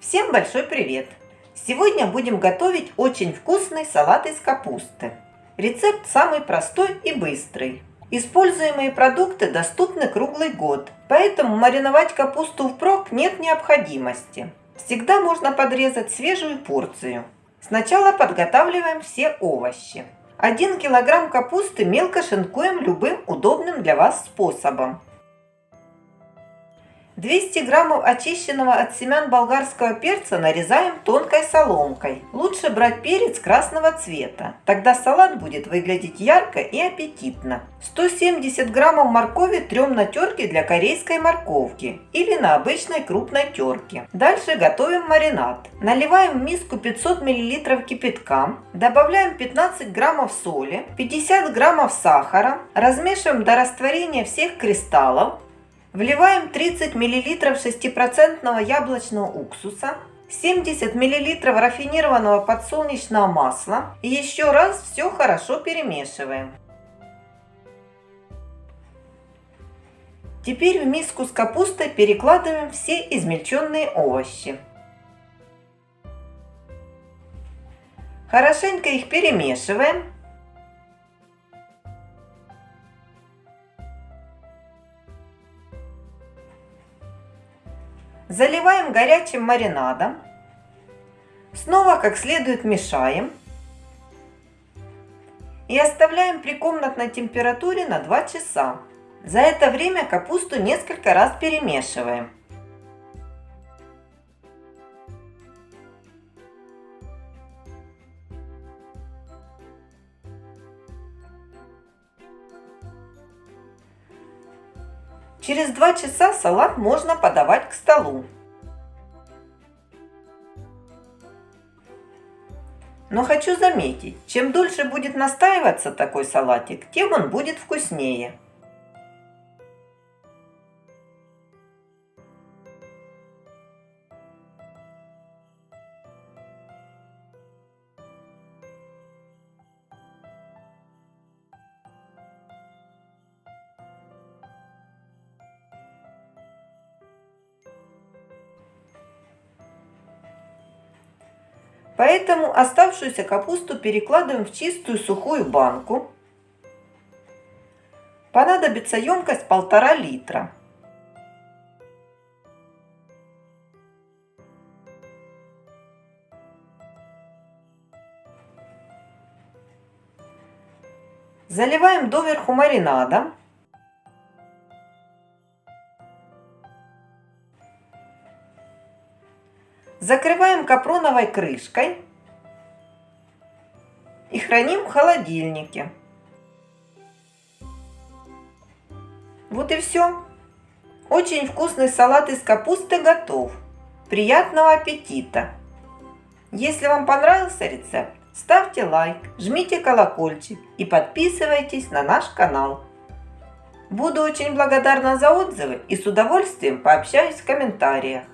Всем большой привет! Сегодня будем готовить очень вкусный салат из капусты. Рецепт самый простой и быстрый. Используемые продукты доступны круглый год, поэтому мариновать капусту впрок нет необходимости. Всегда можно подрезать свежую порцию. Сначала подготавливаем все овощи. 1 килограмм капусты мелко шинкуем любым удобным для вас способом. 200 граммов очищенного от семян болгарского перца нарезаем тонкой соломкой. Лучше брать перец красного цвета, тогда салат будет выглядеть ярко и аппетитно. 170 граммов моркови трем на терке для корейской морковки или на обычной крупной терке. Дальше готовим маринад. Наливаем в миску 500 мл кипятка, добавляем 15 граммов соли, 50 граммов сахара, размешиваем до растворения всех кристаллов, Вливаем 30 мл 6% яблочного уксуса, 70 мл рафинированного подсолнечного масла и еще раз все хорошо перемешиваем. Теперь в миску с капустой перекладываем все измельченные овощи. Хорошенько их перемешиваем Заливаем горячим маринадом. Снова как следует мешаем. И оставляем при комнатной температуре на 2 часа. За это время капусту несколько раз перемешиваем. Через 2 часа салат можно подавать к столу. Но хочу заметить, чем дольше будет настаиваться такой салатик, тем он будет вкуснее. Поэтому оставшуюся капусту перекладываем в чистую сухую банку. Понадобится емкость полтора литра. Заливаем доверху маринадом. Закрываем капроновой крышкой и храним в холодильнике. Вот и все. Очень вкусный салат из капусты готов. Приятного аппетита! Если вам понравился рецепт, ставьте лайк, жмите колокольчик и подписывайтесь на наш канал. Буду очень благодарна за отзывы и с удовольствием пообщаюсь в комментариях.